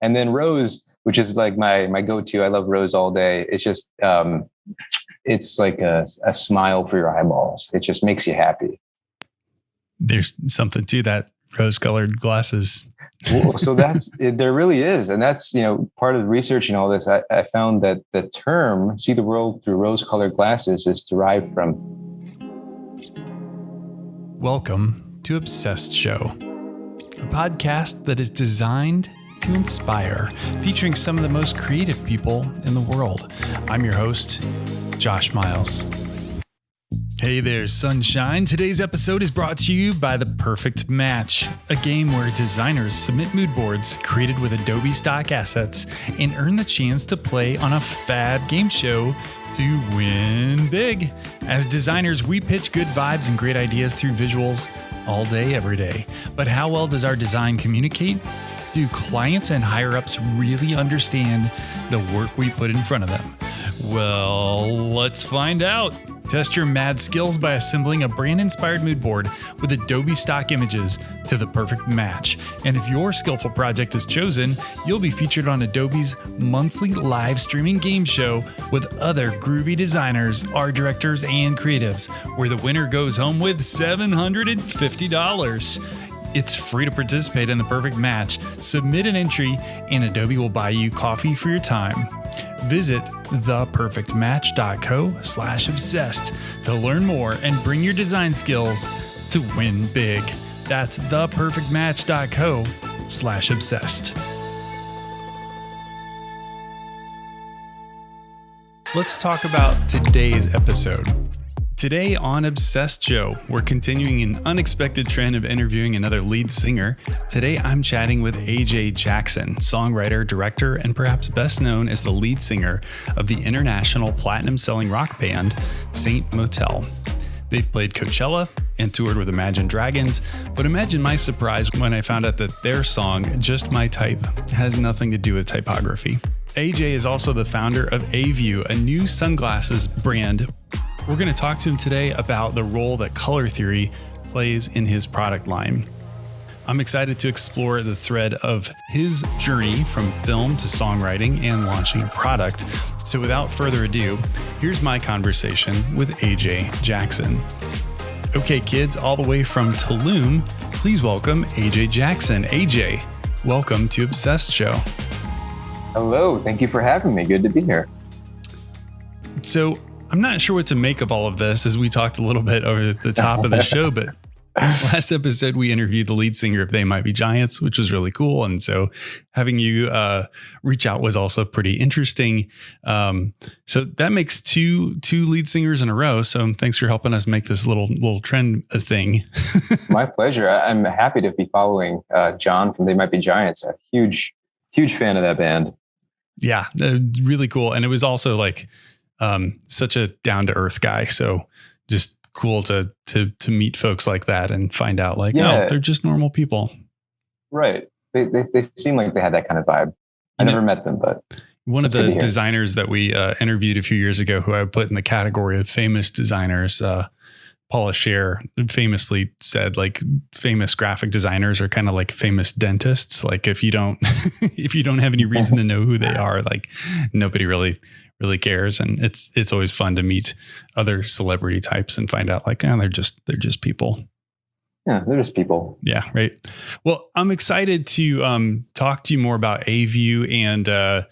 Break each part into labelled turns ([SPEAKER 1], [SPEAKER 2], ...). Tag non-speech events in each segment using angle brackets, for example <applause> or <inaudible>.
[SPEAKER 1] and then rose, which is like my my go to. I love rose all day. It's just um, it's like a, a smile for your eyeballs. It just makes you happy.
[SPEAKER 2] There's something to that rose colored glasses.
[SPEAKER 1] well, so <laughs> that's it, there really is, and that's you know part of the research and all this. I, I found that the term "see the world through rose colored glasses" is derived from.
[SPEAKER 2] Welcome to Obsessed Show, a podcast that is designed to inspire, featuring some of the most creative people in the world. I'm your host, Josh Miles. Hey there, sunshine. Today's episode is brought to you by The Perfect Match, a game where designers submit mood boards created with Adobe stock assets and earn the chance to play on a fab game show to win big. As designers, we pitch good vibes and great ideas through visuals all day, every day. But how well does our design communicate? Do clients and higher ups really understand the work we put in front of them? Well, let's find out. Test your mad skills by assembling a brand inspired mood board with Adobe stock images to the perfect match. And if your skillful project is chosen, you'll be featured on Adobe's monthly live streaming game show with other groovy designers, art directors, and creatives, where the winner goes home with $750. It's free to participate in the perfect match. Submit an entry, and Adobe will buy you coffee for your time. Visit theperfectmatch.co slash obsessed to learn more and bring your design skills to win big. That's theperfectmatch.co slash obsessed. Let's talk about today's episode. Today on Obsessed Show, we're continuing an unexpected trend of interviewing another lead singer. Today I'm chatting with AJ Jackson, songwriter, director, and perhaps best known as the lead singer of the international platinum selling rock band Saint Motel. They've played Coachella and toured with Imagine Dragons, but imagine my surprise when I found out that their song, Just My Type, has nothing to do with typography. AJ is also the founder of A-View, a new sunglasses brand we're going to talk to him today about the role that color theory plays in his product line. I'm excited to explore the thread of his journey from film to songwriting and launching a product. So, without further ado, here's my conversation with AJ Jackson. Okay, kids, all the way from Tulum, please welcome AJ Jackson. AJ, welcome to Obsessed Show.
[SPEAKER 1] Hello, thank you for having me. Good to be here.
[SPEAKER 2] So, I'm not sure what to make of all of this as we talked a little bit over the top of the show, but <laughs> last episode we interviewed the lead singer of They Might Be Giants, which was really cool. And so having you uh, reach out was also pretty interesting. Um, so that makes two two lead singers in a row. So thanks for helping us make this little little trend a thing. <laughs>
[SPEAKER 1] My pleasure. I'm happy to be following uh, John from They Might Be Giants. A huge huge fan of that band.
[SPEAKER 2] Yeah, uh, really cool. And it was also like um, such a down to earth guy. So just cool to to to meet folks like that and find out like, yeah. oh, they're just normal people.
[SPEAKER 1] Right. They, they, they seem like they had that kind of vibe. I never met them, but
[SPEAKER 2] one of the designers that we uh, interviewed a few years ago, who I put in the category of famous designers, uh, Paula Scher famously said like famous graphic designers are kind of like famous dentists. Like if you don't <laughs> if you don't have any reason to know who they <laughs> are, like nobody really really cares. And it's it's always fun to meet other celebrity types and find out like, oh, they're just they're just people.
[SPEAKER 1] Yeah, they're just people.
[SPEAKER 2] Yeah, right. Well, I'm excited to um, talk to you more about A-View and uh,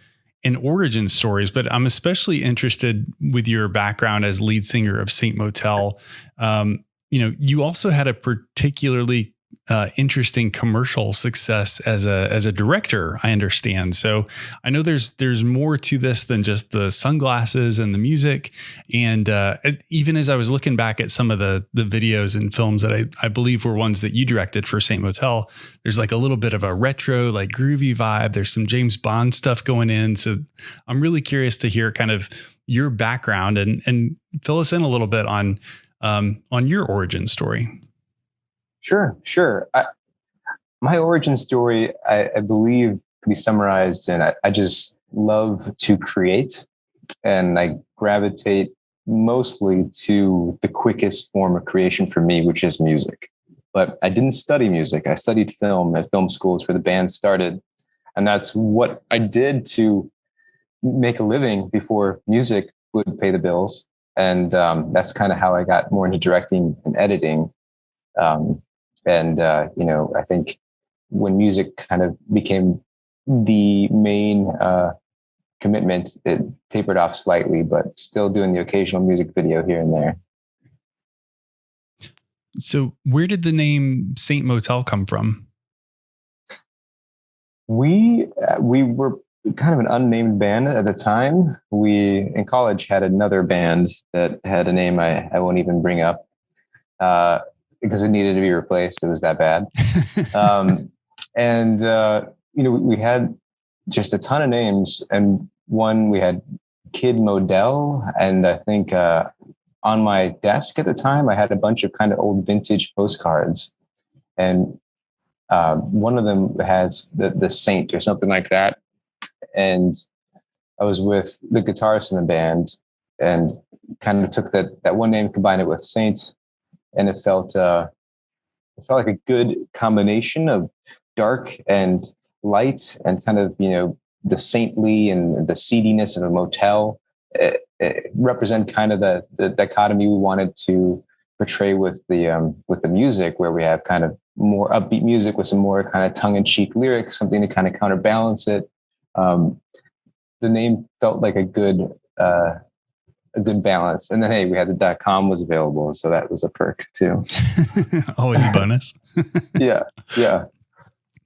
[SPEAKER 2] and origin stories, but I'm especially interested with your background as lead singer of Saint Motel. Um, you know, you also had a particularly uh, interesting commercial success as a as a director. I understand. So I know there's there's more to this than just the sunglasses and the music. And uh, even as I was looking back at some of the the videos and films that I I believe were ones that you directed for Saint Motel, there's like a little bit of a retro like groovy vibe. There's some James Bond stuff going in. So I'm really curious to hear kind of your background and and fill us in a little bit on um, on your origin story.
[SPEAKER 1] Sure, sure. I, my origin story, I, I, believe, can be summarized in I, I just love to create and I gravitate mostly to the quickest form of creation for me, which is music. But I didn't study music. I studied film at film schools where the band started. and that's what I did to make a living before music would pay the bills. And um, that's kind of how I got more into directing and editing. Um, and uh, you know, I think when music kind of became the main uh, commitment, it tapered off slightly, but still doing the occasional music video here and there.
[SPEAKER 2] So, where did the name Saint Motel come from?
[SPEAKER 1] We uh, we were kind of an unnamed band at the time. We in college had another band that had a name I, I won't even bring up uh, because it needed to be replaced. It was that bad. <laughs> um, and uh, you know we had just a ton of names, and one we had Kid Motel, and I think uh, on my desk at the time, I had a bunch of kind of old vintage postcards, and uh, one of them has the the saint or something like that, and I was with the guitarist in the band, and kind of took that that one name, combined it with Saint, and it felt uh, it felt like a good combination of dark and light, and kind of you know the saintly and the seediness of a motel represent kind of the, the dichotomy we wanted to portray with the um, with the music, where we have kind of more upbeat music with some more kind of tongue-in-cheek lyrics, something to kind of counterbalance it. Um, the name felt like a good uh, a good balance. And then hey, we had the dot com was available, so that was a perk too. <laughs>
[SPEAKER 2] Always a bonus. <laughs>
[SPEAKER 1] yeah, yeah.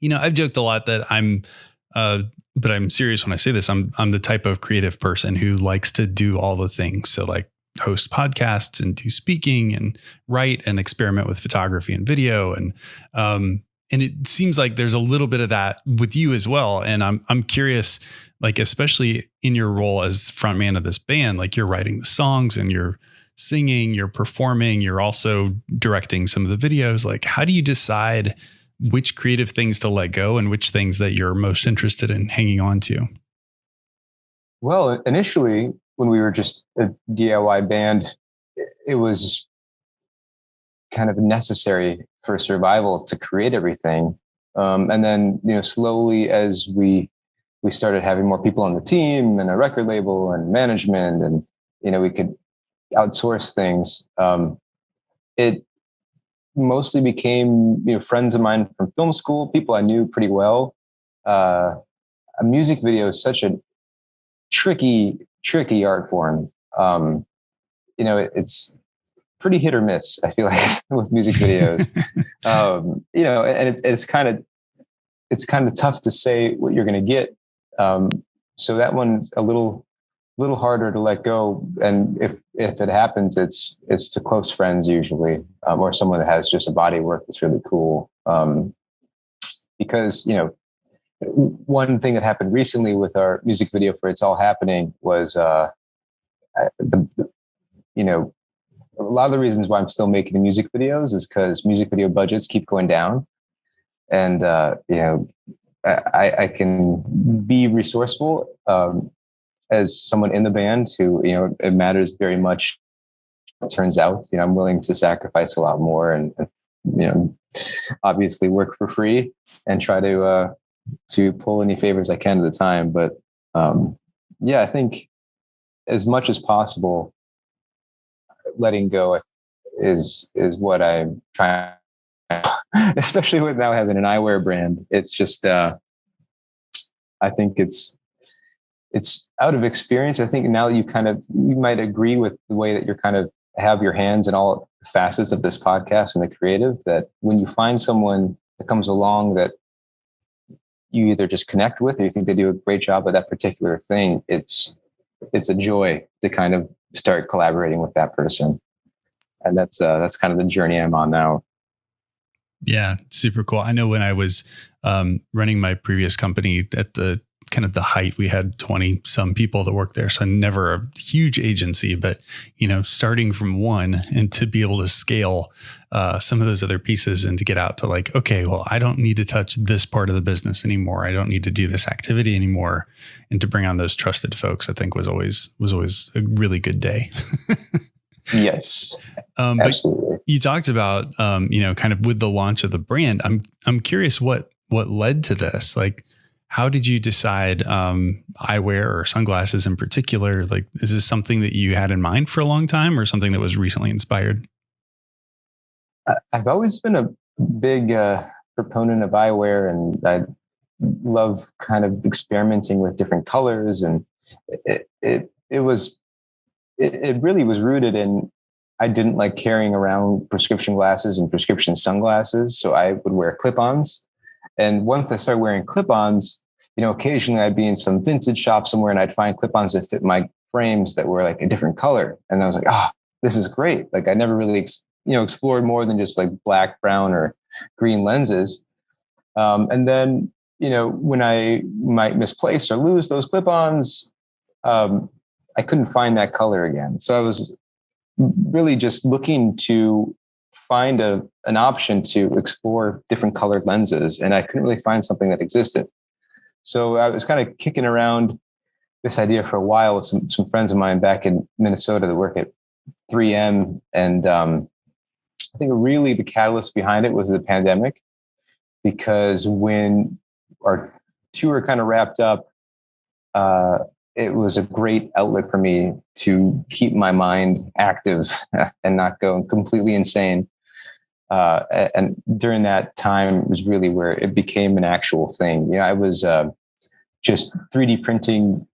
[SPEAKER 2] You know, I've joked a lot that I'm uh, but I'm serious when I say this. I'm I'm the type of creative person who likes to do all the things. So like host podcasts and do speaking and write and experiment with photography and video and um and it seems like there's a little bit of that with you as well and I'm I'm curious like especially in your role as frontman of this band like you're writing the songs and you're singing you're performing you're also directing some of the videos like how do you decide which creative things to let go and which things that you're most interested in hanging on to?
[SPEAKER 1] Well, initially, when we were just a DIY band, it was kind of necessary for survival to create everything. Um, and then, you know, slowly as we we started having more people on the team and a record label and management, and you know, we could outsource things. Um, it mostly became you know friends of mine from film school, people I knew pretty well. Uh, a music video is such a tricky, tricky art form. Um, you know, it, it's pretty hit or miss. I feel like <laughs> with music videos, <laughs> um, you know, and it, it's kind of it's kind of tough to say what you're going to get. Um, so that one's a little little harder to let go. And if if it happens, it's it's to close friends usually, um, or someone that has just a body work that's really cool. Um, because you know, one thing that happened recently with our music video for "It's All Happening" was, uh, the, the, you know, a lot of the reasons why I'm still making the music videos is because music video budgets keep going down, and uh, you know, I, I can be resourceful um, as someone in the band who you know it matters very much. It turns out you know i'm willing to sacrifice a lot more and, you know obviously work for free and try to uh to pull any favors i can at the time. But um yeah i think as much as possible letting go is is what i'm trying <laughs> especially with now having an eyewear brand it's just uh i think it's it's out of experience. I think now that you kind of you might agree with the way that you're kind of have your hands in all facets of this podcast and the creative that when you find someone that comes along that you either just connect with or you think they do a great job at that particular thing, it's it's a joy to kind of start collaborating with that person. And that's uh that's kind of the journey I'm on now.
[SPEAKER 2] Yeah, super cool. I know when I was um, running my previous company at the kind of the height. We had 20 some people that worked there. So never a huge agency, but you know, starting from one and to be able to scale uh, some of those other pieces and to get out to like, okay, well, I don't need to touch this part of the business anymore. I don't need to do this activity anymore. And to bring on those trusted folks, I think was always was always a really good day. <laughs>
[SPEAKER 1] yes. Um, Absolutely.
[SPEAKER 2] you talked about um, you know, kind of with the launch of the brand. I'm I'm curious what what led to this. Like how did you decide um, eyewear or sunglasses in particular? Like, is this something that you had in mind for a long time, or something that was recently inspired?
[SPEAKER 1] I've always been a big uh, proponent of eyewear, and I love kind of experimenting with different colors, and it it, it was it, it really was rooted in I didn't like carrying around prescription glasses and prescription sunglasses, so I would wear clip-ons. And once I started wearing clip-ons, you know, occasionally I'd be in some vintage shop somewhere and I'd find clip-ons that fit my frames that were like a different color, and I was like, ah, oh, this is great. Like I never really, you know, explored more than just like black, brown, or green lenses. Um, and then, you know, when I might misplace or lose those clip-ons, um, I couldn't find that color again. So I was really just looking to find a an option to explore different colored lenses, and I couldn't really find something that existed. So I was kind of kicking around this idea for a while with some some friends of mine back in Minnesota that work at 3M, and um, I think really the catalyst behind it was the pandemic, because when our tour kind of wrapped up, uh, it was a great outlet for me to keep my mind active <laughs> and not go completely insane. Uh, and during that time was really where it became an actual thing. You know, I was uh, just 3D printing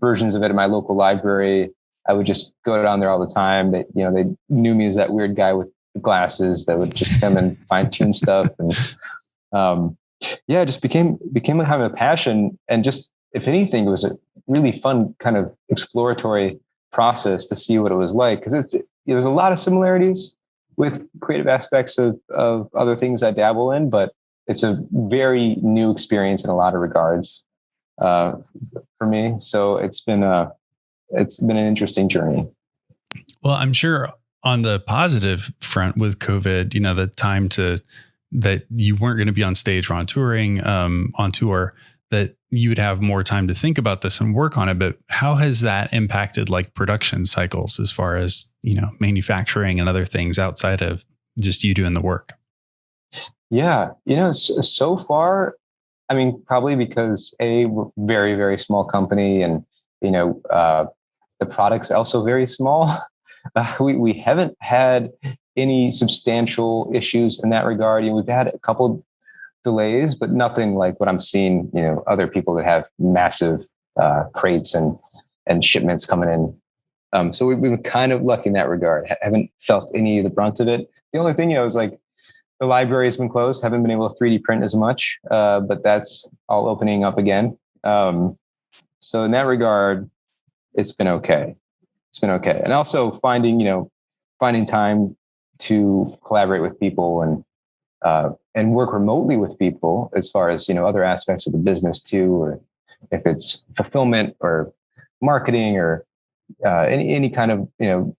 [SPEAKER 1] versions of it in my local library. I would just go down there all the time. They, you know, they knew me as that weird guy with glasses that would just come and <laughs> fine tune stuff. And um, yeah, it just became became having a passion. And just if anything, it was a really fun kind of exploratory process to see what it was like because it's there's a lot of similarities with creative aspects of of other things I dabble in, but it's a very new experience in a lot of regards uh, for me. So it's been a it's been an interesting journey.
[SPEAKER 2] Well, I'm sure on the positive front with COVID, you know, the time to that you weren't going to be on stage or on touring um, on tour that you would have more time to think about this and work on it but how has that impacted like production cycles as far as you know manufacturing and other things outside of just you doing the work
[SPEAKER 1] yeah you know so far i mean probably because a very very small company and you know uh, the product's also very small <laughs> uh, we, we haven't had any substantial issues in that regard. You know, we've had a couple delays, but nothing like what I'm seeing, you know, other people that have massive uh, crates and and shipments coming in. Um, so we've been kind of lucky in that regard. Haven't felt any of the brunt of it. The only thing, you know, is like the library has been closed. Haven't been able to 3D print as much, uh, but that's all opening up again. Um, so in that regard, it's been okay. It's been okay. And also finding, you know, finding time to collaborate with people and uh, and work remotely with people as far as you know other aspects of the business too or if it's fulfillment or marketing or uh, any any kind of you know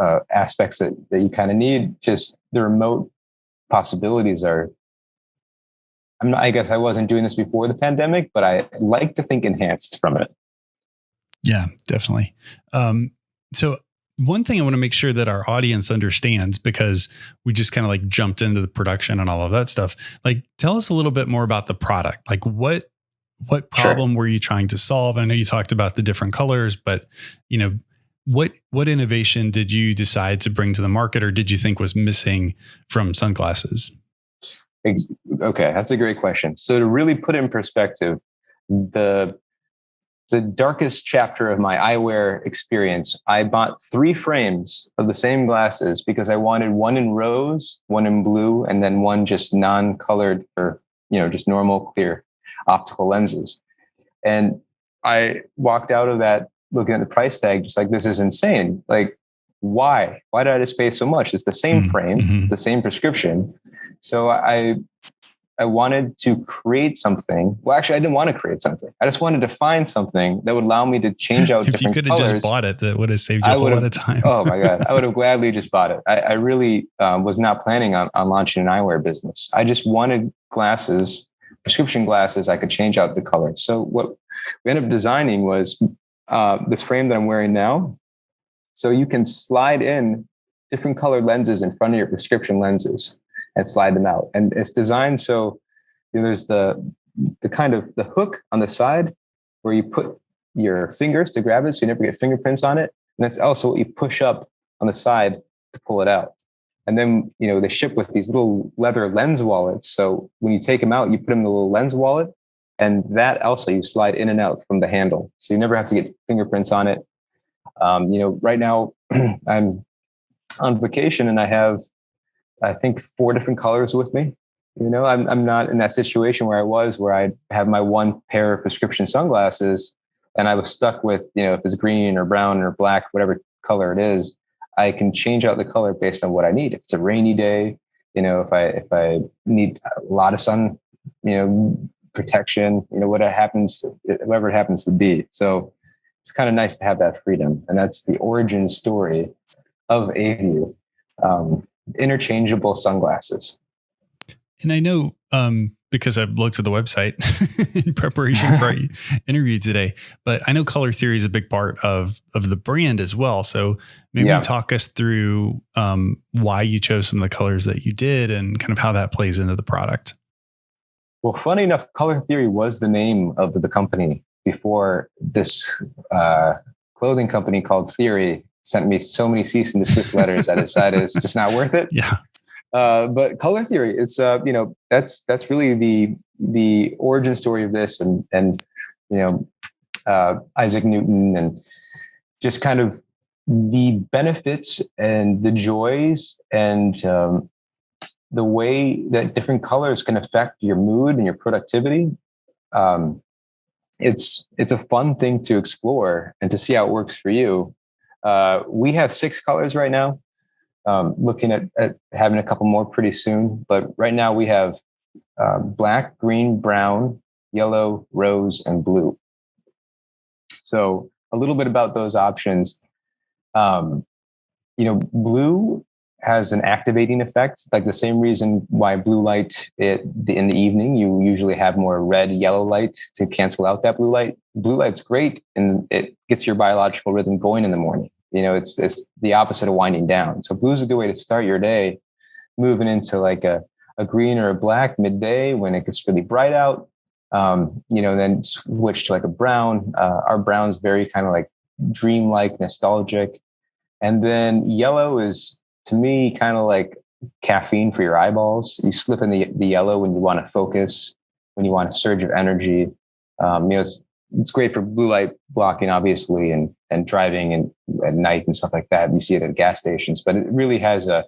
[SPEAKER 1] uh, aspects that that you kind of need just the remote possibilities are I'm not, I guess I wasn't doing this before the pandemic, but I like to think enhanced from it.
[SPEAKER 2] Yeah, definitely. Um, so one thing I want to make sure that our audience understands because we just kind of like jumped into the production and all of that stuff. Like tell us a little bit more about the product. Like what what problem sure. were you trying to solve? I know you talked about the different colors, but you know, what what innovation did you decide to bring to the market or did you think was missing from sunglasses?
[SPEAKER 1] Okay, that's a great question. So to really put in perspective, the the darkest chapter of my eyewear experience, I bought three frames of the same glasses because I wanted one in rose, one in blue, and then one just non-colored or you know just normal clear optical lenses. And I walked out of that looking at the price tag, just like this is insane. Like, why? Why did I just pay so much? It's the same mm-hmm. frame, mm-hmm. it's the same prescription. So I I wanted to create something. Well, actually, I didn't want to create something. I just wanted to find something that would allow me to change <laughs> out.
[SPEAKER 2] if you could have just bought it, that would have saved you a lot of time.
[SPEAKER 1] oh my god, I would have <laughs> gladly just bought it. I, I really um, was not planning on, on launching an eyewear business. I just wanted glasses, prescription glasses. I could change out the color. So what we ended up designing was uh, this frame that I'm wearing now. So you can slide in different colored lenses in front of your prescription lenses and slide them out. And it's designed so you know, there's the the kind of the hook on the side where you put your fingers to grab it so you never get fingerprints on it. And that's also what you push up on the side to pull it out. And then, you know, they ship with these little leather lens wallets. So when you take them out, you put them in the little lens wallet. And that also you slide in and out from the handle. So you never have to get fingerprints on it. Um, you know, right now <clears throat> I'm on vacation and I have, I think, four different colors with me. You know, I'm, I'm not in that situation where I was, where I have my one pair of prescription sunglasses and I was stuck with, you know, if it's green or brown or black, whatever color it is, I can change out the color based on what I need. If it's a rainy day, you know, if I if I need a lot of sun, you know, protection, you know, what happens, whatever it happens to be. So it's kind of nice to have that freedom, and that's the origin story of Aview. Um, interchangeable sunglasses.
[SPEAKER 2] And I know um, because I've looked at the website <laughs> in preparation for our <laughs> interview today. But I know color theory is a big part of of the brand as well. So maybe yeah. talk us through um, why you chose some of the colors that you did and kind of how that plays into the product.
[SPEAKER 1] Well, funny enough, Color Theory was the name of the company before this uh, clothing company called Theory sent me so many cease and desist letters. I decided it's just not worth it. <laughs>
[SPEAKER 2] Yeah.
[SPEAKER 1] Uh, but color theory, it's uh, you know that's that's really the the origin story of this, and and you know uh, Isaac Newton, and just kind of the benefits and the joys and um, the way that different colors can affect your mood and your productivity. Um, it's it's a fun thing to explore and to see how it works for you. Uh, we have six colors right now um, looking at, at, having a couple more pretty soon. But right now we have uh, black, green, brown, yellow, rose, and blue. So a little bit about those options. Um, you know, blue has an activating effect, like the same reason why blue light it, in the evening, you usually have more red, yellow light to cancel out that blue light. Blue light's great and it gets your biological rhythm going in the morning. You know, it's it's the opposite of winding down. So blue is a good way to start your day, moving into like a, a green or a black midday when it gets really bright out. Um, you know, then switch to like a brown. Uh, our brown's very kind of like dreamlike, nostalgic. And then yellow is to me kind of like caffeine for your eyeballs. You slip in the, the yellow when you want to focus, when you want a surge of energy. Um, you know, it's, it's great for blue light blocking, obviously, and and driving and at night and stuff like that. You see it at gas stations, but it really has a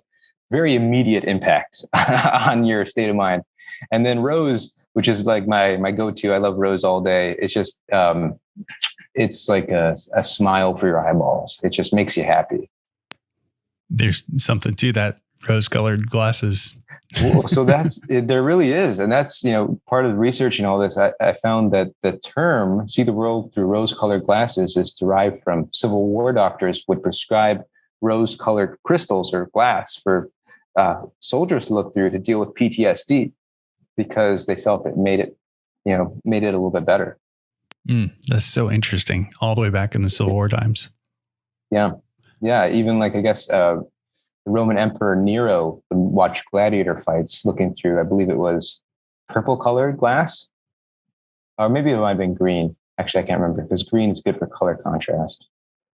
[SPEAKER 1] very immediate impact <laughs> on your state of mind. And then rose, which is like my my go to. I love rose all day. It's just um, it's like a, a smile for your eyeballs. It just makes you happy.
[SPEAKER 2] There's something to that rose colored glasses.
[SPEAKER 1] well, so <laughs> that's it, there really is, and that's you know part of the research and all this. I, I found that the term "see the world through rose colored glasses" is derived from Civil War doctors would prescribe rose colored crystals or glass for uh, soldiers to look through to deal with PTSD because they felt it made it you know made it a little bit better.
[SPEAKER 2] Mm, that's so interesting. All the way back in the Civil War times.
[SPEAKER 1] Yeah, yeah. Even like I guess. Uh, the Roman Emperor Nero would watch gladiator fights looking through, I believe it was purple colored glass, or maybe it might have been green. Actually, I can't remember because green is good for color contrast.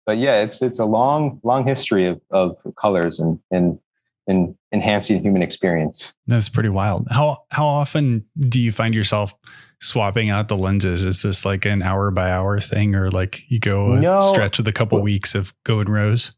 [SPEAKER 1] But yeah, it's it's a long long history of of colors and and and enhancing human experience.
[SPEAKER 2] That's pretty wild. How how often do you find yourself swapping out the lenses? Is this like an hour by hour thing, or like you go a no, stretch with a couple weeks of go and rose?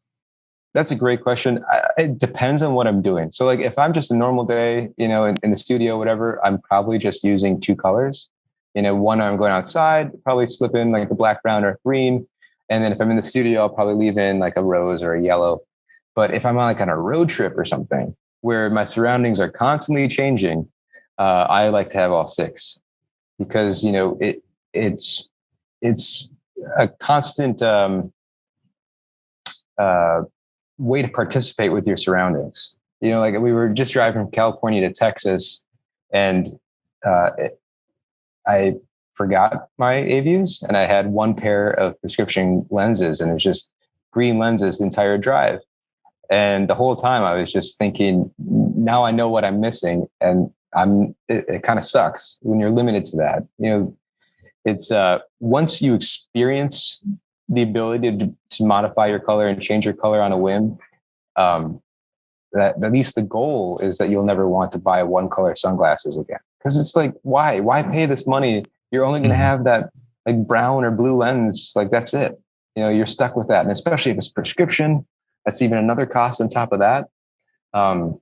[SPEAKER 1] That's a great question. I, it depends on what I'm doing. So, like, if I'm just a normal day, you know, in, in the studio, whatever, I'm probably just using two colors. You know, one I'm going outside, probably slip in like a black, brown, or green. And then if I'm in the studio, I'll probably leave in like a rose or a yellow. But if I'm on like on a road trip or something where my surroundings are constantly changing, uh, I like to have all six because you know it it's it's a constant um, uh, way to participate with your surroundings. You know, like we were just driving from California to Texas, and uh, it, I forgot my Aviews, and I had one pair of prescription lenses, and it was just green lenses the entire drive. And the whole time, I was just thinking, now I know what I'm missing, and I'm it, it kind of sucks when you're limited to that. You know, it's uh once you experience the ability to, to modify your color and change your color on a whim, um, that at least the goal is that you'll never want to buy one color sunglasses again. Because it's like, why? Why pay this money? You're only going to mm-hmm. have that like brown or blue lens. Like that's it. You know, you're stuck with that. And especially if it's prescription, that's even another cost on top of that. Um,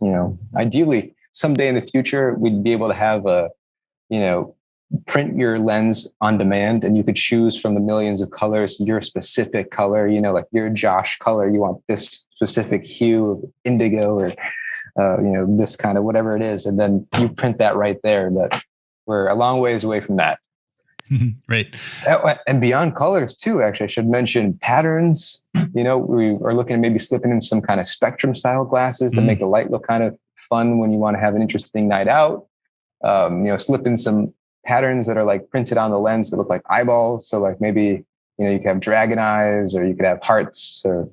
[SPEAKER 1] you know, ideally, someday in the future, we'd be able to have a, you know, print your lens on demand and you could choose from the millions of colors your specific color you know like your josh color you want this specific hue of indigo or uh, you know this kind of whatever it is and then you print that right there but we're a long ways away from that <laughs>
[SPEAKER 2] right.
[SPEAKER 1] And beyond colors too actually. I should mention patterns. You know we are looking at maybe slipping in some kind of spectrum style glasses to mm. make the light look kind of fun when you want to have an interesting night out. Um, you know slip in some patterns that are like printed on the lens that look like eyeballs. So like maybe you know you could have dragon eyes or you could have hearts or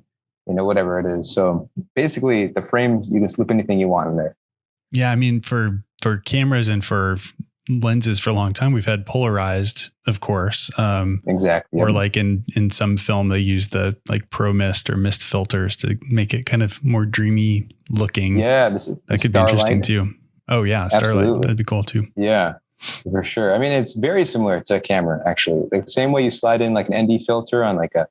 [SPEAKER 1] you know whatever it is. So basically the frame you can slip anything you want in there.
[SPEAKER 2] Yeah i mean for for cameras and for lenses for a long time. We've had polarized, of course.
[SPEAKER 1] Um, exactly.
[SPEAKER 2] Or like in in some film, they use the like pro mist or mist filters to make it kind of more dreamy looking.
[SPEAKER 1] Yeah, this is
[SPEAKER 2] that could be interesting too. Oh yeah, starlight. Absolutely. That'd be cool too.
[SPEAKER 1] Yeah, for sure. I mean, it's very similar to a camera actually. The same way you slide in like an ND filter on like a,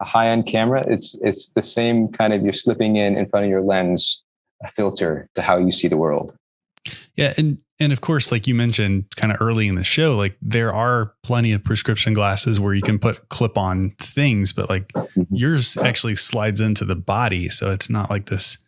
[SPEAKER 1] a high end camera, it's it's the same kind of you're slipping in in front of your lens a filter to how you see the world.
[SPEAKER 2] Yeah, and and of course, like you mentioned kind of early in the show, like there are plenty of prescription glasses where you can put clip on things, but like mm-hmm. yours actually slides into the body. So it's not like this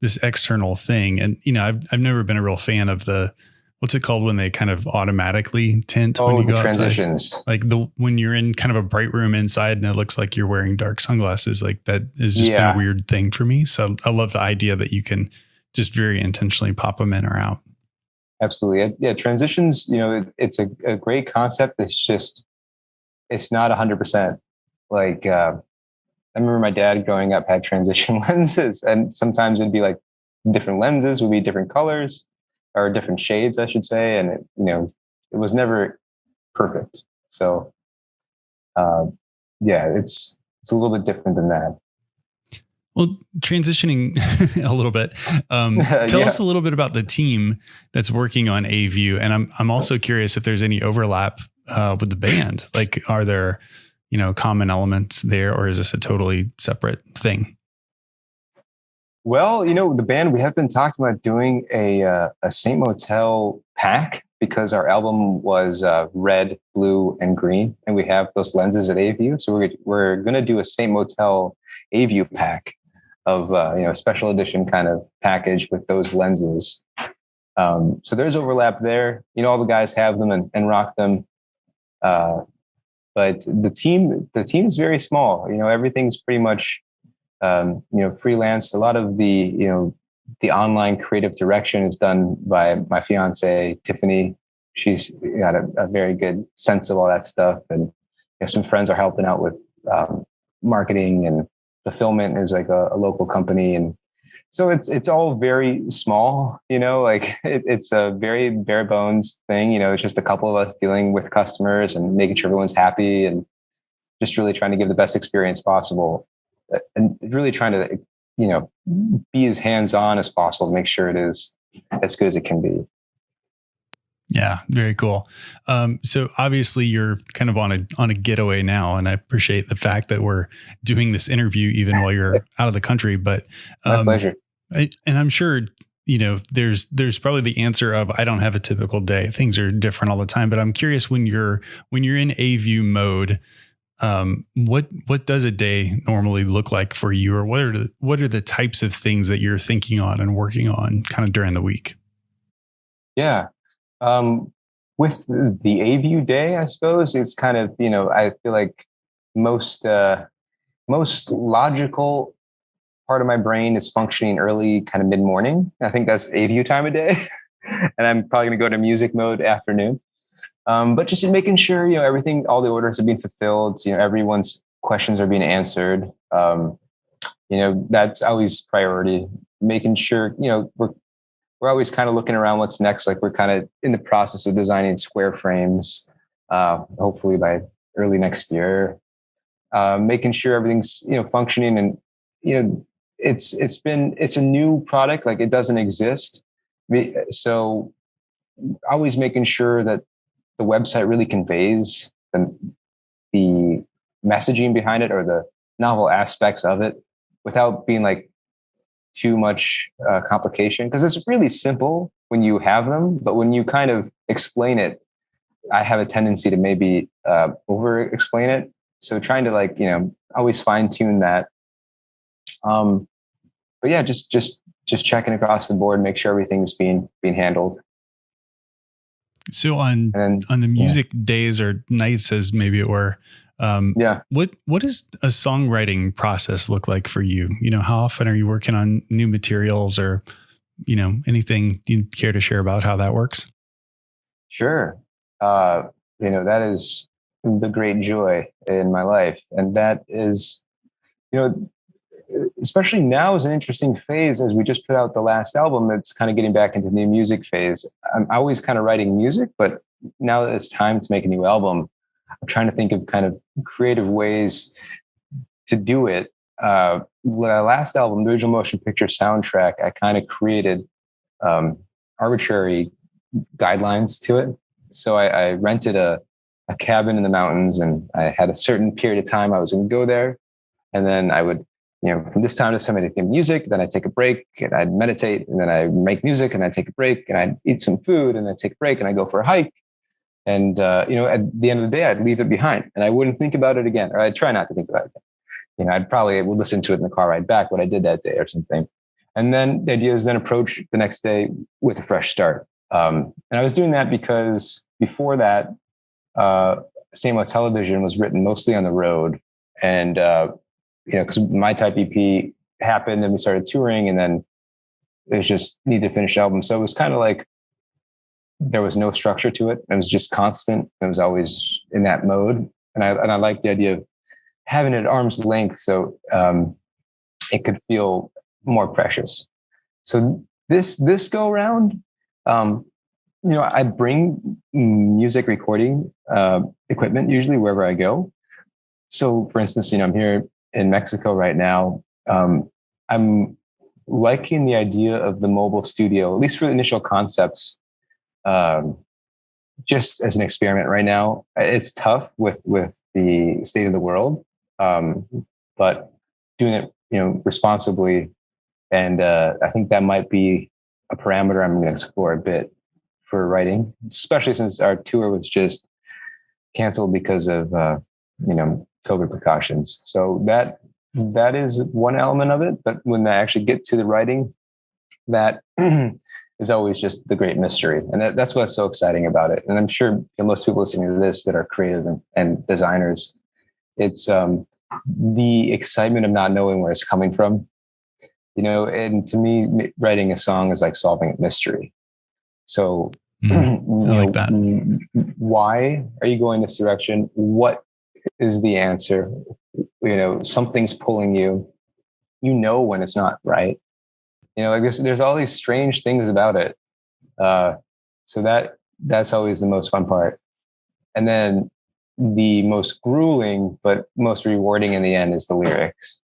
[SPEAKER 2] this external thing. And you know, I've I've never been a real fan of the what's it called when they kind of automatically tint
[SPEAKER 1] oh,
[SPEAKER 2] when
[SPEAKER 1] you go transitions.
[SPEAKER 2] Outside? Like the when you're in kind of a bright room inside and it looks like you're wearing dark sunglasses, like that has just yeah. been a weird thing for me. So I love the idea that you can just very intentionally pop them in or out.
[SPEAKER 1] Absolutely. Yeah. Transitions, you know, it, it's a, a, great concept. It's just, it's not 100%. Like, uh, I remember my dad growing up had transition <laughs> lenses, and sometimes it'd be like different lenses would be different colors or different shades, I should say. And, it, you know, it was never perfect. So, uh, yeah, it's, it's a little bit different than that.
[SPEAKER 2] Well, transitioning <laughs> a little bit, um, <laughs> tell yeah. us a little bit about the team that's working on AView, and I'm I'm also curious if there's any overlap uh, with the band. Like, are there you know common elements there, or is this a totally separate thing?
[SPEAKER 1] Well, you know, the band we have been talking about doing a uh, a Saint Motel pack because our album was uh, red, blue, and green, and we have those lenses at AView. So we're we're going to do a Saint Motel AView pack of uh, you know special edition kind of package with those lenses. Um, so there's overlap there. You know, all the guys have them and, and rock them. Uh, but the team, the team is very small. You know, everything's pretty much um, you know freelance. A lot of the you know the online creative direction is done by my fiance Tiffany. She's got a, a very good sense of all that stuff, and you know, some friends are helping out with um, marketing and fulfillment is like a, a, local company. And so it's it's all very small you know like <laughs> it, it's a very bare bones thing. You know it's just a couple of us dealing with customers and making sure everyone's happy and just really trying to give the best experience possible uh, and really trying to you know be as hands on as possible to make sure it is as good as it can be
[SPEAKER 2] yeah, very cool. Um, so obviously you're kind of on a on a getaway now, and I appreciate the fact that we're doing this interview even while you're <laughs> out of the country. But
[SPEAKER 1] um, my pleasure.
[SPEAKER 2] I, and I'm sure you know there's there's probably the answer of I don't have a typical day. Things are different all the time. But I'm curious when you're when you're in A view mode, um, what what does a day normally look like for you, or what are the, what are the types of things that you're thinking on and working on kind of during the week?
[SPEAKER 1] Yeah, um, with the AView day, I suppose it's kind of you know I feel like most uh, most logical part of my brain is functioning early, kind of mid morning. I think that's AView time of day, <laughs> and I'm probably going to go to music mode afternoon. Um, but just making sure you know everything, all the orders are being fulfilled. You know everyone's questions are being answered. Um, you know that's always priority. Making sure you know we're we're always kind of looking around what's next. Like we're kind of in the process of designing square frames, uh, hopefully by early next year, uh, making sure everything's you know functioning and you know it's it's been it's a new product like it doesn't exist so always making sure that the website really conveys the, the messaging behind it or the novel aspects of it without being like too much uh, complication because it's really simple when you have them but when you kind of explain it i have a tendency to maybe uh, over explain it. So trying to like you know always fine tune that. Um but yeah just just just checking across the board make sure everything's being being handled.
[SPEAKER 2] So on then, on the music yeah. days or nights as maybe it were um,
[SPEAKER 1] yeah
[SPEAKER 2] what what does a songwriting process look like for you you know how often are you working on new materials or you know anything you care to share about how that works
[SPEAKER 1] sure uh, you know that is the great joy in my life. And that is, you know, especially now is an interesting phase as we just put out the last album that's kind of getting back into the new music phase. I'm always kind of writing music, but now that it's time to make a new album, I'm trying to think of kind of creative ways to do it. Uh, the last album, the original motion picture soundtrack, I kind of created um, arbitrary guidelines to it. So I, I rented a a cabin in the mountains and I had a certain period of time I was going to go there. And then I would, you know, from this time to time, I'd make music, then I'd take a break and I'd meditate and then I'd make music and I'd take a break and I'd eat some food and I'd take a break and I'd go for a hike. And, uh, you know, at the end of the day, I'd leave it behind and I wouldn't think about it again, or I'd try not to think about it. Again. You know, I'd probably would listen to it in the car ride back, what I did that day or something. And then the idea is then approach the next day with a fresh start. Um, and I was doing that because before that, uh, saintmotelevision was written mostly on the road. And, uh, you know, because my type EP happened and we started touring and then it was just need to finish album. So it was kind of like there was no structure to it. It was just constant. It was always in that mode. And I, and I like the idea of having it at arm's length. So um, it could feel more precious. So this, this go around, um, you know, I bring music recording uh, equipment usually wherever I go. So, for instance, you know, I'm here in Mexico right now. Um, I'm liking the idea of the mobile studio, at least for the initial concepts, um, just as an experiment right now. It's tough with with the state of the world, um, but doing it, you know, responsibly, and uh, I think that might be a parameter I'm going to explore a bit for writing, especially since our tour was just canceled because of uh, you know COVID precautions. So that that is one element of it. But when I actually get to the writing, that <clears throat> is always just the great mystery, and that, that's what's so exciting about it. And I'm sure most people listening to this that are creative and, and designers, it's um, the excitement of not knowing where it's coming from. You know, and to me, writing a song is like solving a mystery. So, <clears throat>
[SPEAKER 2] mm, I like that.
[SPEAKER 1] Why are you going this direction? What is the answer? You know, something's pulling you. You know when it's not right. You know, like there's there's all these strange things about it. Uh, so that that's always the most fun part. And then the most grueling but most rewarding in the end is the lyrics.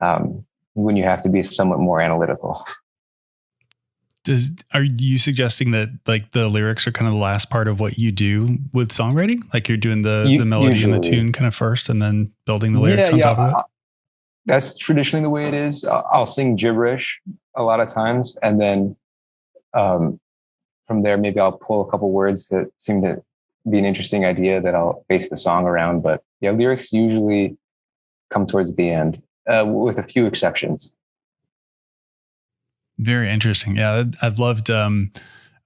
[SPEAKER 1] Um, when you have to be somewhat more analytical.
[SPEAKER 2] does are you suggesting that like the lyrics are kind of the last part of what you do with songwriting like you're doing the you, the melody usually. and the tune kind of first and then building the lyrics yeah, on yeah, top of it
[SPEAKER 1] that's traditionally the way it is i'll sing gibberish a lot of times and then um, from there maybe i'll pull a couple words that seem to be an interesting idea that i'll base the song around but yeah lyrics usually come towards the end uh, with a few exceptions
[SPEAKER 2] very interesting. Yeah, I've loved. Um,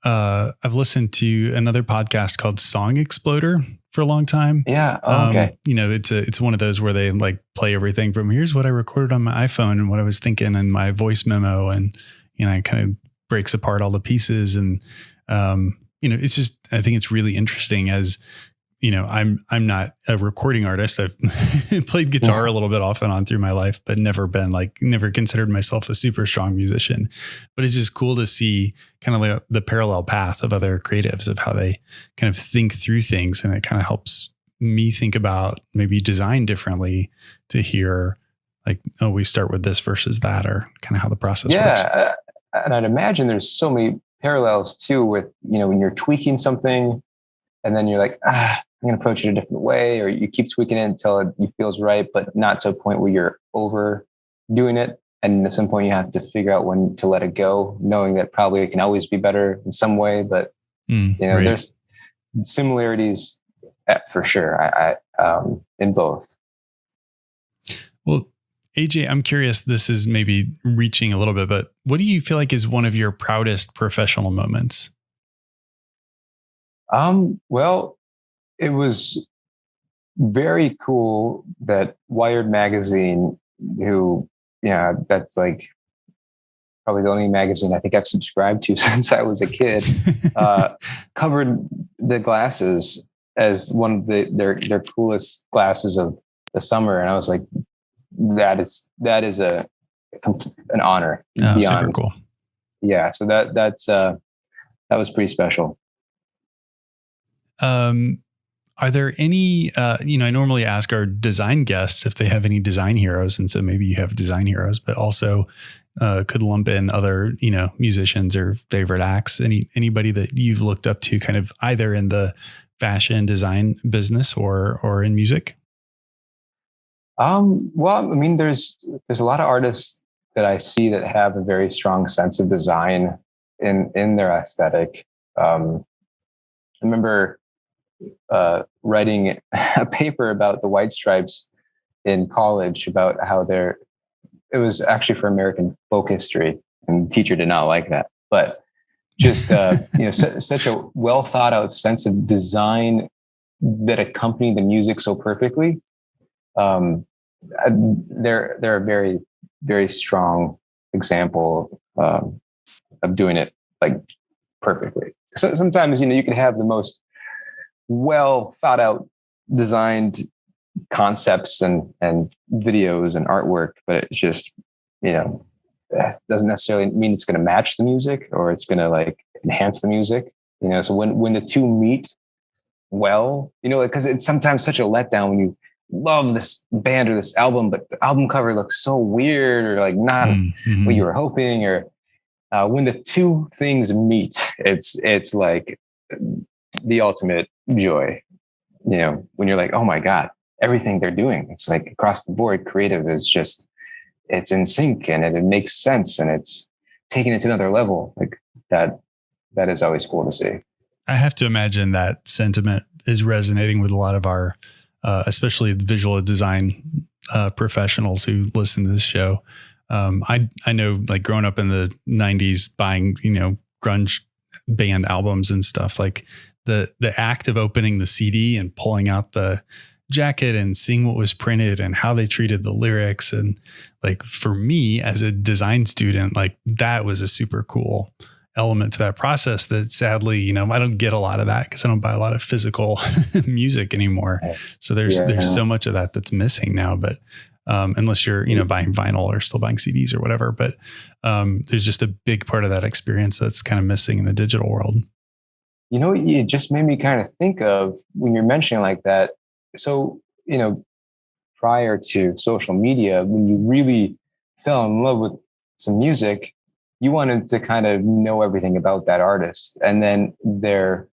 [SPEAKER 2] uh, I've listened to another podcast called Song Exploder for a long time.
[SPEAKER 1] Yeah. Oh, um, okay.
[SPEAKER 2] You know, it's a it's one of those where they like play everything from here's what I recorded on my iPhone and what I was thinking and my voice memo and you know, it kind of breaks apart all the pieces and um, you know, it's just I think it's really interesting as you know, I'm I'm not a recording artist. I've <laughs> played guitar a little bit off and on through my life, but never been like never considered myself a super strong musician. But it's just cool to see kind of like the parallel path of other creatives of how they kind of think through things, and it kind of helps me think about maybe design differently to hear like oh we start with this versus that or kind of how the process
[SPEAKER 1] yeah,
[SPEAKER 2] works.
[SPEAKER 1] Uh, and I'd imagine there's so many parallels too with you know when you're tweaking something and then you're like ah I'm going to approach it a different way, or you keep tweaking it until it feels right, but not to a point where you're overdoing it. And at some point, you have to figure out when to let it go, knowing that probably it can always be better in some way. But mm, you know, right. there's similarities for sure I, I um, in both.
[SPEAKER 2] Well, AJ, I'm curious. This is maybe reaching a little bit, but what do you feel like is one of your proudest professional moments?
[SPEAKER 1] Um, well, it was very cool that Wired magazine, who yeah, that's like probably the only magazine I think I've subscribed to <laughs> since I was a kid, <laughs> uh, covered the glasses as one of the their their coolest glasses of the summer, and I was like, that is that is a an honor.
[SPEAKER 2] Oh, super cool.
[SPEAKER 1] Yeah, so that that's uh, that was pretty special.
[SPEAKER 2] Um, are there any, uh, you know, I normally ask our design guests if they have any design heroes. And so maybe you have design heroes, but also uh, could lump in other, you know, musicians or favorite acts. Any, anybody that you've looked up to kind of either in the fashion design business or, or in music?
[SPEAKER 1] Um, well, I mean, there's, there's a lot of artists that I see that have a very strong sense of design in, in their aesthetic. Um, I remember uh, writing <laughs> a paper about the White Stripes in college about how they're. It was actually for American folk history, and the teacher did not like that. But just uh, <laughs> you know, su- such a well thought out sense of design that accompanied the music so perfectly. Um, they're they're a very very strong example um, of doing it like perfectly. So sometimes you know you can have the most well thought out designed concepts and and videos and artwork but it's just you know doesn't necessarily mean it's going to match the music or it's going to like enhance the music you know so when when the two meet well you know because it's sometimes such a letdown when you love this band or this album but the album cover looks so weird or like not mm-hmm. what you were hoping or uh, when the two things meet it's it's like the ultimate joy you know when you're like oh my god everything they're doing it's like across the board creative is just it's in sync and it, it makes sense and it's taking it to another level like that that is always cool to see
[SPEAKER 2] i have to imagine that sentiment is resonating with a lot of our uh, especially visual design uh, professionals who listen to this show um, I I know like growing up in the '90s, buying you know grunge band albums and stuff. Like the the act of opening the CD and pulling out the jacket and seeing what was printed and how they treated the lyrics. And like for me as a design student like that was a super cool element to that process that sadly you know I don't get a lot of that cuz I don't buy a lot of physical <laughs> music anymore. So there's yeah. there's so much of that that's missing now but um, unless you're you know buying vinyl or still buying CDs or whatever but um, there's just a big part of that experience that's kind of missing in the digital world
[SPEAKER 1] you know, it just made me kind of think of when you're mentioning like that. So, you know, prior to social media, when you really fell in love with some music, you wanted to kind of know everything about that artist. And then their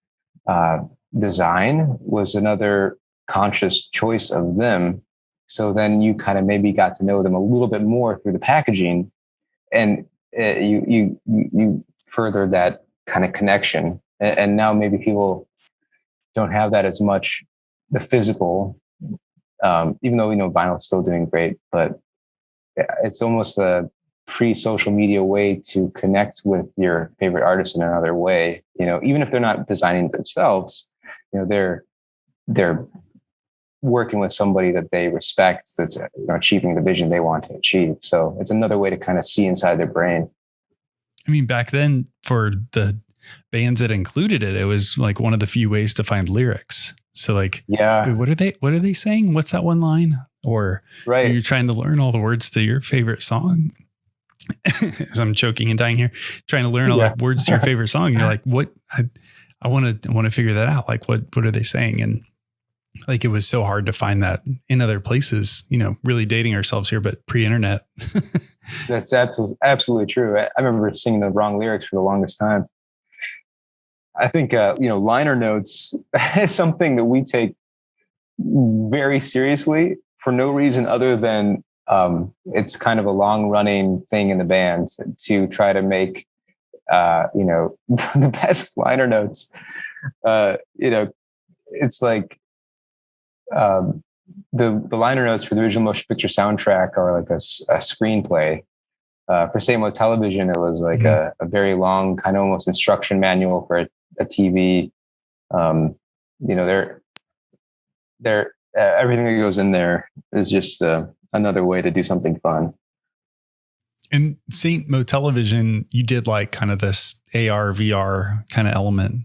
[SPEAKER 1] uh, design was another conscious choice of them. So then you kind of maybe got to know them a little bit more through the packaging, and uh, you you you further that kind of connection and, and now maybe people don't have that as much the physical um, even though you know vinyl is still doing great but it's almost a pre-social media way to connect with your favorite artist in another way you know even if they're not designing themselves you know they're they're working with somebody that they respect that's you know, achieving the vision they want to achieve. So it's another way to kind of see inside their brain.
[SPEAKER 2] I mean back then for the bands that included it, it was like one of the few ways to find lyrics. So like,
[SPEAKER 1] yeah,
[SPEAKER 2] what are they? What are they saying? What's that one line? Or
[SPEAKER 1] right,
[SPEAKER 2] you're trying to learn all the words to your favorite song. As <laughs> I'm choking and dying here, trying to learn all yeah. the words to your favorite song. You're <laughs> like, what? I, I want to, I want to figure that out. Like, what, what are they saying? And like, it was so hard to find that in other places. You know, really dating ourselves here, but pre-internet. <laughs>
[SPEAKER 1] That's absolutely, absolutely true. I, I remember singing the wrong lyrics for the longest time. I think uh, you know liner notes <laughs> is something that we take very seriously for no reason other than um, it's kind of a long running thing in the band to try to make uh, you know <laughs> the best liner notes. Uh, you know, it's like um, the the liner notes for the original motion picture soundtrack are like a, a screenplay. Uh, for saintmotelevision, it was like mm-hmm. a, a, very long, kind of almost instruction manual for a, a TV. Um, you know, they're they're uh, everything that goes in there is just uh, another way to do something fun.
[SPEAKER 2] And saintmotelevision, you did like kind of this AR VR kind of element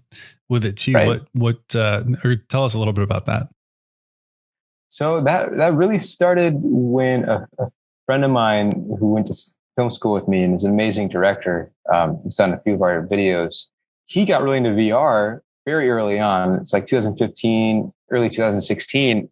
[SPEAKER 2] with it too. Right. What what uh, or tell us a little bit about that.
[SPEAKER 1] So that that really started when a, a friend of mine who went to film school with me and is an amazing director, um, who's done a few of our videos. He got really into VR very early on. It's like 2015, early 2016,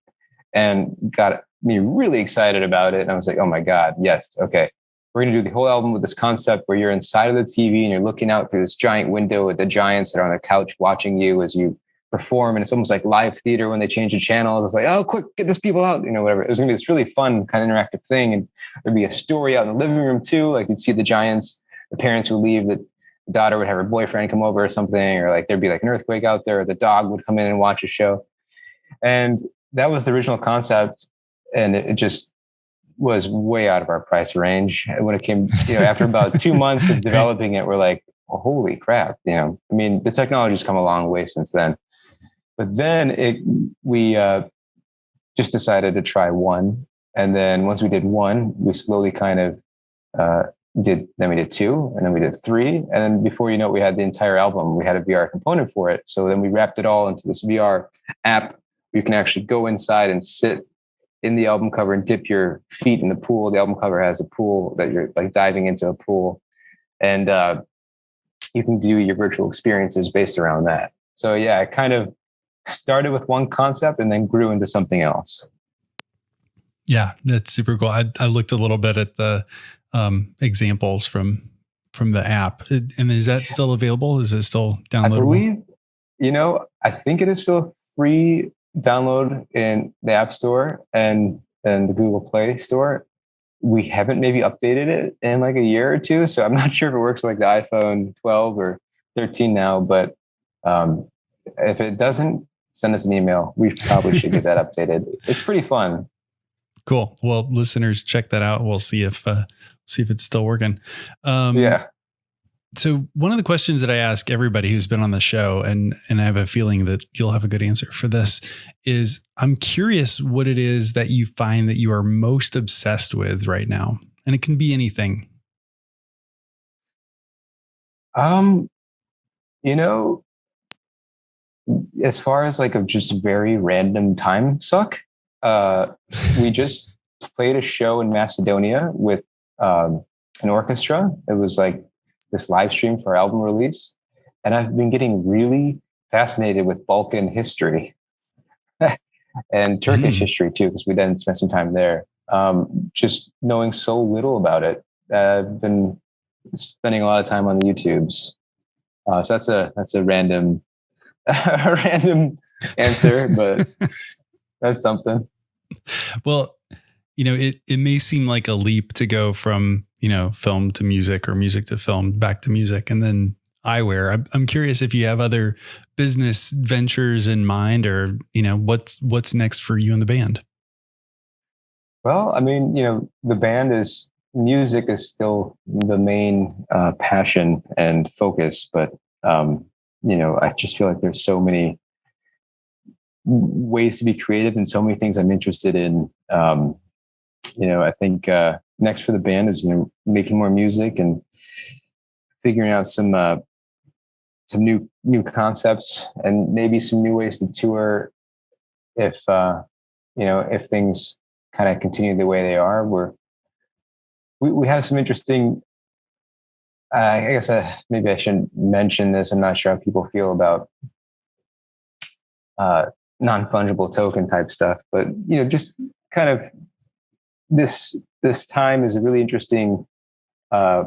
[SPEAKER 1] and got me really excited about it. And I was like, oh my God, yes, okay. We're going to do the whole album with this concept where you're inside of the TV and you're looking out through this giant window with the giants that are on the couch watching you as you perform. And it's almost like live theater when they change the channel. It's like, oh, quick, get this people out, you know, whatever. It was going to be this really fun kind of interactive thing. And there'd be a story out in the living room too. Like you'd see the giants, the parents would leave, the daughter would have her boyfriend come over or something, or like there'd be like an earthquake out there, or the dog would come in and watch a show. And that was the original concept, and it, just was way out of our price range. When it came, you know, after about two months of <laughs> developing it, we're like, oh, holy crap! You know, I mean, the technology's come a long way since then. But then it, we uh, just decided to try one, and then once we did one, we slowly kind of uh, did. Then we did two, and then we did three, and then before you know, it, we had the entire album. We had a VR component for it. So then we wrapped it all into this VR app you can actually go inside and sit in the album cover and dip your feet in the pool. The album cover has a pool that you're like diving into a pool, and uh, you can do your virtual experiences based around that. So yeah, I kind of started with one concept and then grew into something else.
[SPEAKER 2] Yeah, that's super cool. I, I looked a little bit at the um, examples from from the app, and is that still available? Is it still downloadable? I
[SPEAKER 1] believe, you know, I think it is still free download in the App Store and and the Google Play Store. We haven't maybe updated it in like a year or two, so I'm <laughs> not sure if it works like the iPhone 12 or 13 now. But um, if it doesn't, send us an email. We probably should get that <laughs> updated. It's pretty fun.
[SPEAKER 2] Cool. Well, listeners, check that out. We'll see if uh, see if it's still working.
[SPEAKER 1] Um, yeah
[SPEAKER 2] so one of the questions that I ask everybody who's been on the show, and and I have a feeling that you'll have a good answer for this, is I'm curious what it is that you find that you are most obsessed with right now, and it can be anything.
[SPEAKER 1] Um, you know, as far as like a just very random time suck, uh, we <laughs> just played a show in Macedonia with um, an orchestra. It was like this live stream for album release. And I've been getting really fascinated with Balkan history <laughs> and Turkish mm. history too, because we then spent some time there. Um, just knowing so little about it, I've been spending a lot of time on the YouTubes. Uh, so that's a that's a random <laughs> a random answer, but <laughs> that's something.
[SPEAKER 2] Well, you know, it it may seem like a leap to go from you know film to music or music to film back to music, and then eyewear. I'm, I'm curious if you have other business ventures in mind, or you know, what's what's next for you and the band.
[SPEAKER 1] Well, I mean, you know, the band is music is still the main uh, passion and focus, but um, you know, I just feel like there's so many ways to be creative and so many things I'm interested in. Um, you know, I think uh, next for the band is you know making more music and figuring out some uh, some new new concepts and maybe some new ways to tour if uh, you know if things kind of continue the way they are, we're we, we have some interesting. Uh, I guess uh, maybe I shouldn't mention this. I'm not sure how people feel about uh, non fungible token type stuff, but you know, just kind of this this time is a really interesting uh,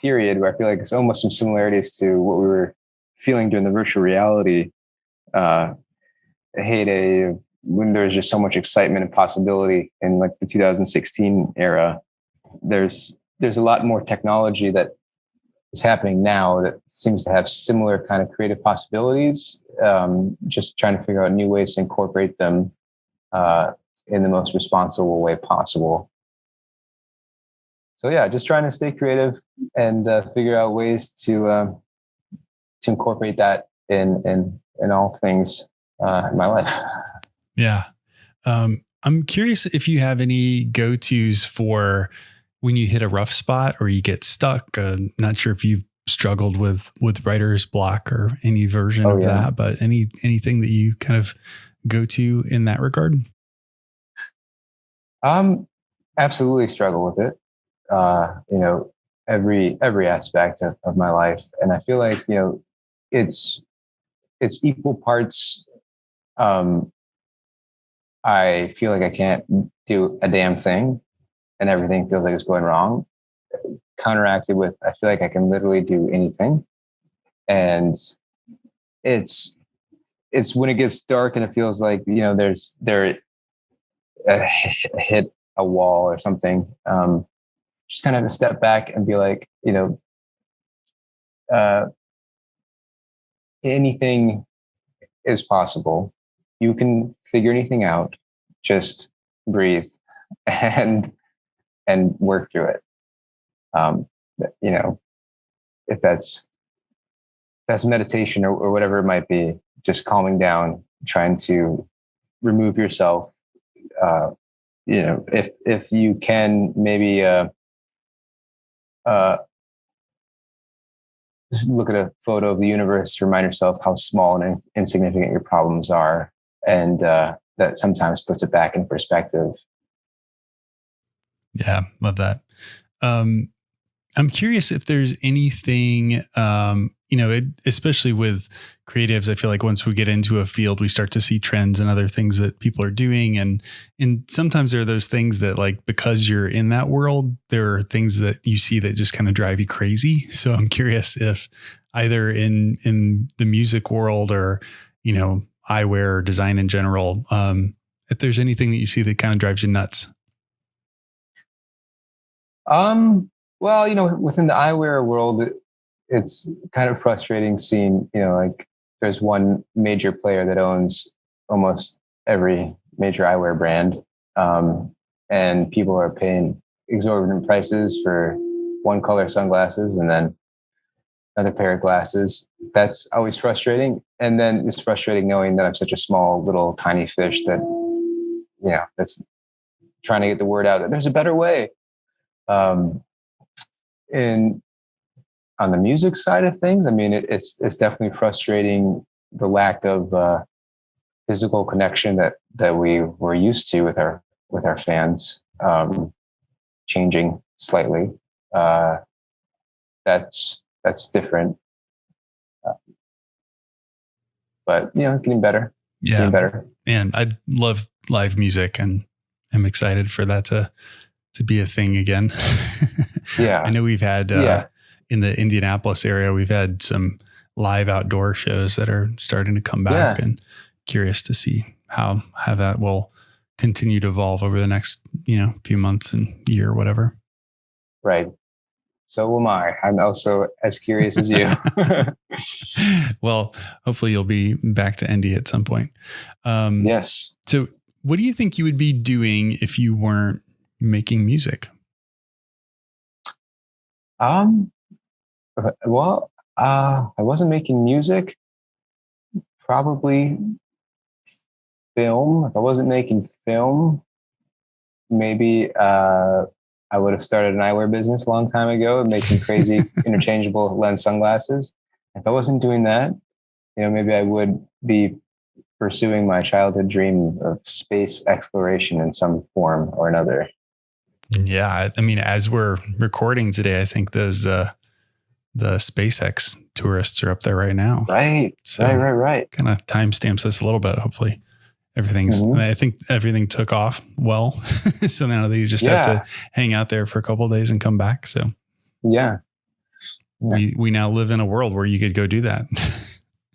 [SPEAKER 1] period where I feel like it's almost some similarities to what we were feeling during the virtual reality uh, heyday when there's just so much excitement and possibility in like the 2016 era. There's there's a lot more technology that is happening now that seems to have similar kind of creative possibilities. Um, just trying to figure out new ways to incorporate them uh, in the most responsible way possible. So yeah, just trying to stay creative and uh, figure out ways to um, to incorporate that in in in all things uh, in my life. <laughs>
[SPEAKER 2] Yeah, um, I'm curious if you have any go tos for when you hit a rough spot or you get stuck. Uh, not sure if you've struggled with with writer's block or any version oh, of yeah. that, but any anything that you kind of go to in that regard.
[SPEAKER 1] Um, absolutely struggle with it. Uh, you know, every every aspect of, of my life, and I feel like you know, it's it's equal parts. Um, I feel like I can't do a damn thing, and everything feels like it's going wrong. Counteracted with, I feel like I can literally do anything, and it's it's when it gets dark and it feels like you know there's there hit a wall or something, um, just kind of step back and be like, you know, uh, anything is possible. You can figure anything out. Just breathe <laughs> and and work through it. Um, you know, if that's if that's meditation or, or whatever it might be, just calming down, trying to remove yourself uh, you know, if if you can maybe uh, uh, look at a photo of the universe, remind yourself how small and insignificant your problems are, and uh, that sometimes puts it back in perspective.
[SPEAKER 2] Yeah, love that. Um, I'm curious if there's anything um, you know, it, especially with creatives, I feel like once we get into a field, we start to see trends and other things that people are doing. And, and sometimes there are those things that like, because you're in that world, there are things that you see that just kind of drive you crazy. So I'm curious if either in, in the music world or, you know, eyewear or design in general, um, if there's anything that you see that kind of drives you nuts.
[SPEAKER 1] Um, well, you know, within the eyewear world, it's kind of frustrating seeing, you know, like there's one major player that owns almost every major eyewear brand. Um, and people are paying exorbitant prices for one color sunglasses and then another pair of glasses. That's always frustrating. And then it's frustrating knowing that I'm such a small, little, tiny fish that, you know, that's trying to get the word out that there's a better way. Um, and on the music side of things, I mean, it, it's it's definitely frustrating the lack of uh, physical connection that that we were used to with our with our fans um, changing slightly. Uh, that's that's different, uh, but you know, getting better.
[SPEAKER 2] Yeah,
[SPEAKER 1] getting better.
[SPEAKER 2] And I love live music, and I'm excited for that to to be a thing again. <laughs>
[SPEAKER 1] yeah,
[SPEAKER 2] I know we've had uh, yeah in the Indianapolis area, we've had some live outdoor shows that are starting to come back yeah. and curious to see how how that will continue to evolve over the next, you know, few months and year or whatever.
[SPEAKER 1] Right. So am I. I'm also as curious as you. <laughs>
[SPEAKER 2] well, hopefully you'll be back to Indy at some point.
[SPEAKER 1] Um, yes.
[SPEAKER 2] So, what do you think you would be doing if you weren't making music?
[SPEAKER 1] Um, well, uh, I wasn't making music. Probably film. If I wasn't making film, maybe uh, I would have started an eyewear business a long time ago, making crazy <laughs> interchangeable lens sunglasses. If I wasn't doing that, you know, maybe I would be pursuing my childhood dream of space exploration in some form or another.
[SPEAKER 2] Yeah, I mean, as we're recording today, I think those uh, the SpaceX tourists are up there right now.
[SPEAKER 1] Right. So right. Right. Right.
[SPEAKER 2] Kind of timestamps this a little bit. Hopefully, everything's. Mm-hmm. I think everything took off well. <laughs> so now these just yeah. have to hang out there for a couple days and come back. So
[SPEAKER 1] yeah.
[SPEAKER 2] yeah. we we now live in a world where you could go do that.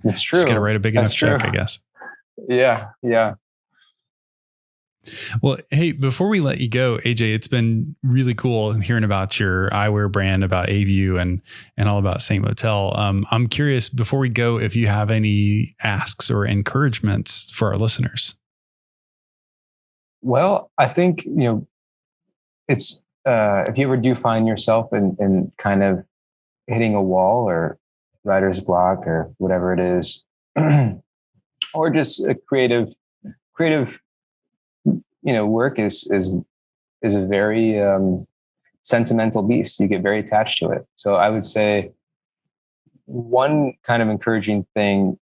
[SPEAKER 1] It's <laughs> true.
[SPEAKER 2] Just got to write a big That's enough true. check, I guess.
[SPEAKER 1] Yeah. Yeah.
[SPEAKER 2] Well, hey, before we let you go, AJ, it's been really cool hearing about your eyewear brand, about Aview, and and all about Saint Motel. Um, I'm curious before we go if you have any asks or encouragements for our listeners.
[SPEAKER 1] Well, I think you know it's uh, if you ever do find yourself in, in kind of hitting a wall or writer's block or whatever it is, <clears throat> or just a creative creative you know work is is is a very um, sentimental beast. You get very attached to it. So I would say one kind of encouraging thing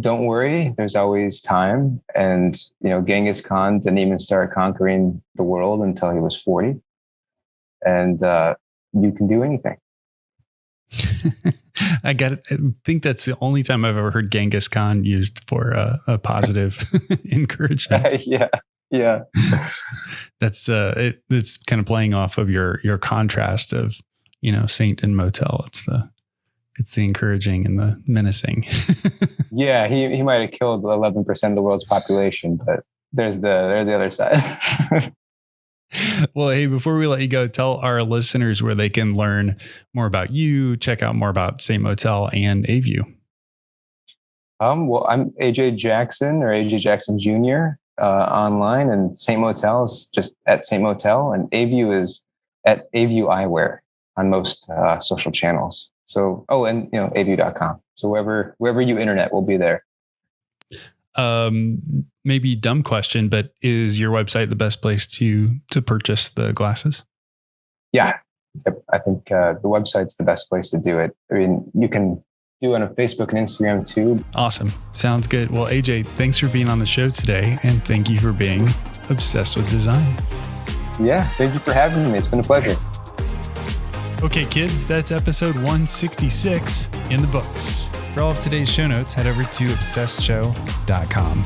[SPEAKER 1] don't worry there's always time and you know genghis khan didn't even start conquering the world until he was 40 and uh, you can do anything <laughs>
[SPEAKER 2] I got. It. I think that's the only time I've ever heard Genghis Khan used for a, a positive <laughs> encouragement. <laughs>
[SPEAKER 1] yeah, yeah. <laughs>
[SPEAKER 2] that's uh, it, it's kind of playing off of your your contrast of you know Saint and Motel. It's the it's the encouraging and the menacing. <laughs>
[SPEAKER 1] yeah, he he might have killed eleven percent of the world's population, but there's the there's the other side <laughs>
[SPEAKER 2] well, hey, before we let you go, tell our listeners where they can learn more about you, check out more about Saint Motel and Aview.
[SPEAKER 1] Um, well, I'm AJ Jackson or AJ Jackson Jr. Uh, online, and Saint Motel is just at Saint Motel, and Aview is at Aview Eyewear on most uh, social channels. So, oh, and you know, aview.com. So wherever wherever you internet will be there
[SPEAKER 2] um, maybe dumb question, but is your website the best place to to purchase the glasses?
[SPEAKER 1] Yeah, I think uh, the website's the best place to do it. I mean, you can do on Facebook and Instagram too.
[SPEAKER 2] Awesome. Sounds good. Well, AJ, thanks for being on the show today, and thank you for being obsessed with design.
[SPEAKER 1] Yeah, thank you for having me. It's been a pleasure.
[SPEAKER 2] Okay, kids, that's episode 166 in the books. For all of today's show notes, head over to obsessedshow.com.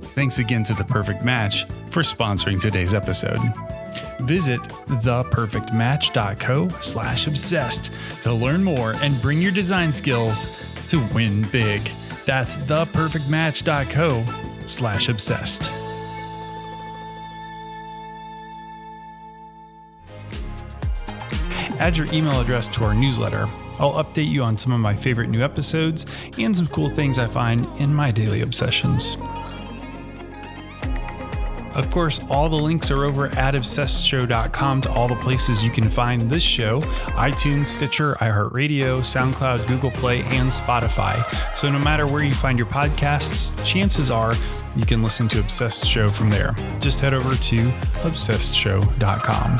[SPEAKER 2] Thanks again to The Perfect Match for sponsoring today's episode. Visit theperfectmatch.co slash obsessed to learn more and bring your design skills to win big. That's theperfectmatch.co slash obsessed. Add your email address to our newsletter I'll update you on some of my favorite new episodes and some cool things I find in my daily obsessions. Of course, all the links are over at obsessedshow.com to all the places you can find this show iTunes, Stitcher, iHeartRadio, SoundCloud, Google Play, and Spotify. So no matter where you find your podcasts, chances are you can listen to Obsessed Show from there. Just head over to obsessedshow.com.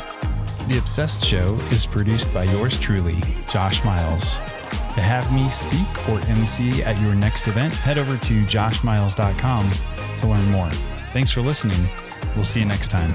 [SPEAKER 2] The Obsessed Show is produced by yours truly, Josh Miles. To have me speak or MC at your next event, head over to joshmiles.com to learn more. Thanks for listening. We'll see you next time.